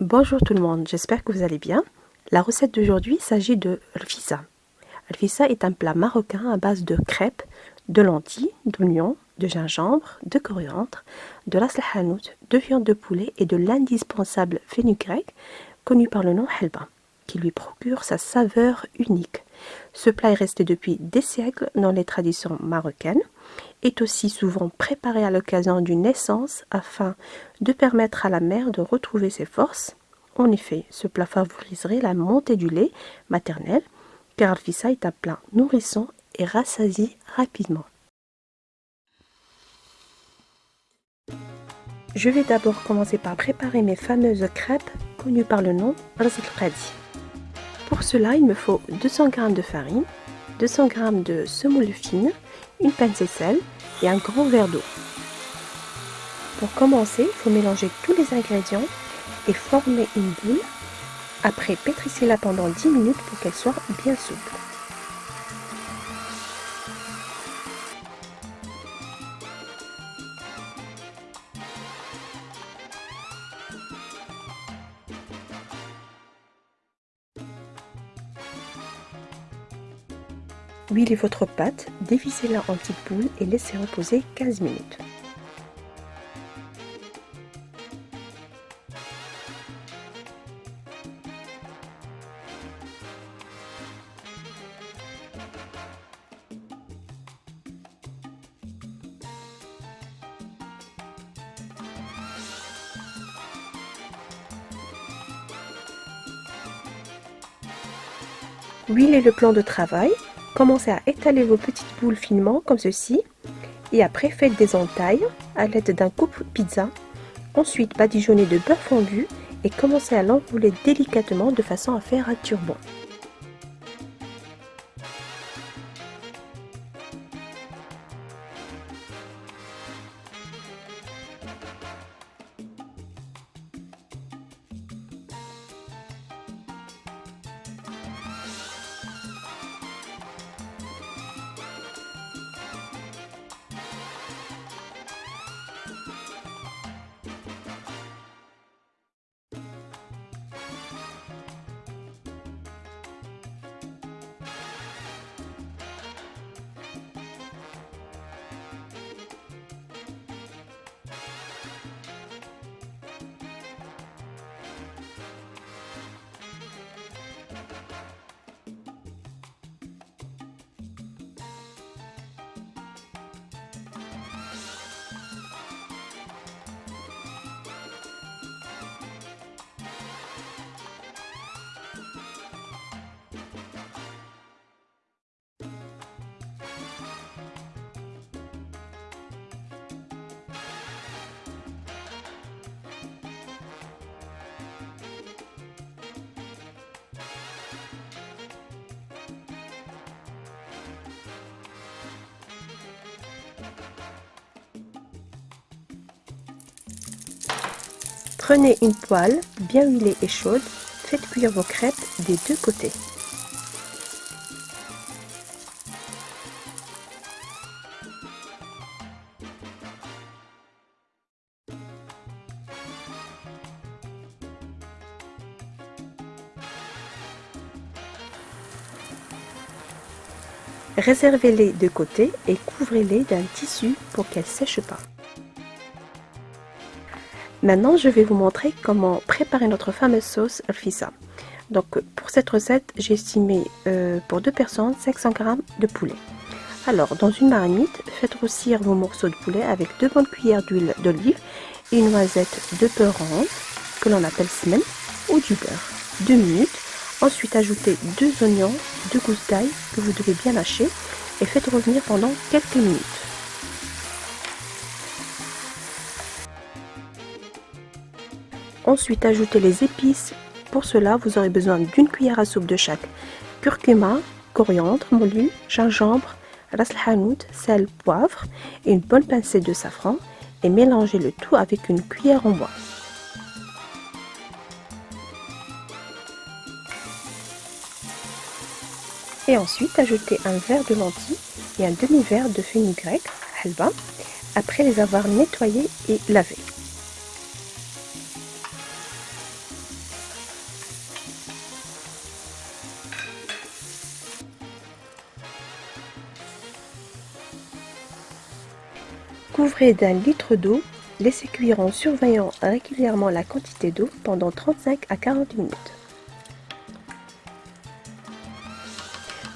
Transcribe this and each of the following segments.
Bonjour tout le monde, j'espère que vous allez bien. La recette d'aujourd'hui s'agit de rfissa. Rfissa est un plat marocain à base de crêpes, de lentilles, d'oignons, de gingembre, de coriandre, de ras hanout, de viande de poulet et de l'indispensable fenugrec connu par le nom helba, qui lui procure sa saveur unique. Ce plat est resté depuis des siècles dans les traditions marocaines, est aussi souvent préparé à l'occasion d'une naissance afin de permettre à la mère de retrouver ses forces. En effet, ce plat favoriserait la montée du lait maternel, car Alfissa est un plat nourrissant et rassasie rapidement. Je vais d'abord commencer par préparer mes fameuses crêpes connues par le nom Ras pour cela, il me faut 200 g de farine, 200 g de semoule fine, une pincée sel et un grand verre d'eau. Pour commencer, il faut mélanger tous les ingrédients et former une boule. Après, pétrissez-la pendant 10 minutes pour qu'elle soit bien souple. Huilez votre pâte, dévissez-la en petites boules et laissez reposer 15 minutes. Huilez le plan de travail Commencez à étaler vos petites boules finement comme ceci et après faites des entailles à l'aide d'un coupe pizza. Ensuite badigeonnez de beurre fondu et commencez à l'enrouler délicatement de façon à faire un turban. Prenez une poêle bien huilée et chaude, faites cuire vos crêpes des deux côtés. Réservez-les de côté et couvrez-les d'un tissu pour qu'elles ne sèchent pas. Maintenant, je vais vous montrer comment préparer notre fameuse sauce alfissa. Donc, pour cette recette, j'ai estimé euh, pour deux personnes 500 g de poulet. Alors, dans une marmite, faites grossir vos morceaux de poulet avec deux bonnes cuillères d'huile d'olive et une noisette de ronde, que l'on appelle semaine, ou du beurre. Deux minutes. Ensuite, ajoutez deux oignons, deux gousses d'ail que vous devez bien lâcher et faites revenir pendant quelques minutes. Ensuite, ajoutez les épices. Pour cela, vous aurez besoin d'une cuillère à soupe de chaque curcuma, coriandre moulu, gingembre, ras hanout, sel, poivre et une bonne pincée de safran et mélangez le tout avec une cuillère en bois. Et ensuite, ajoutez un verre de lentilles et un demi-verre de fenugrec, halba, après les avoir nettoyés et lavés. Couvrez d'un litre d'eau, laissez cuire en surveillant régulièrement la quantité d'eau pendant 35 à 40 minutes.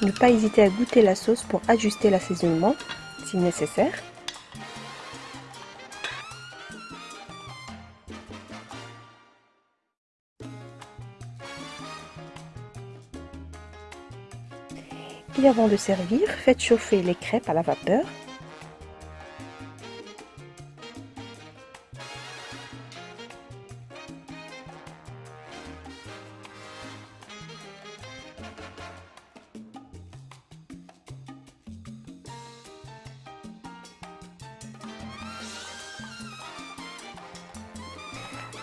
Ne pas hésiter à goûter la sauce pour ajuster l'assaisonnement si nécessaire. Et avant de servir, faites chauffer les crêpes à la vapeur.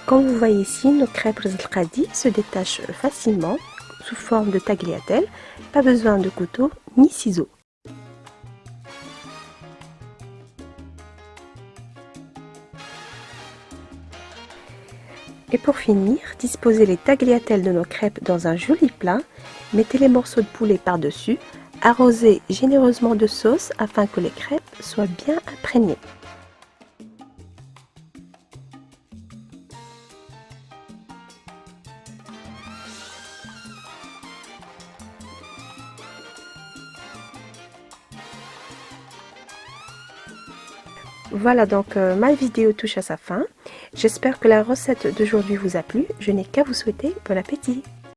Comme vous voyez ici, nos crêpes Rizal se détachent facilement sous forme de tagliatelle. Pas besoin de couteau ni ciseaux. Et pour finir, disposez les tagliatelles de nos crêpes dans un joli plat. Mettez les morceaux de poulet par-dessus. Arrosez généreusement de sauce afin que les crêpes soient bien imprégnées. Voilà donc euh, ma vidéo touche à sa fin. J'espère que la recette d'aujourd'hui vous a plu. Je n'ai qu'à vous souhaiter bon appétit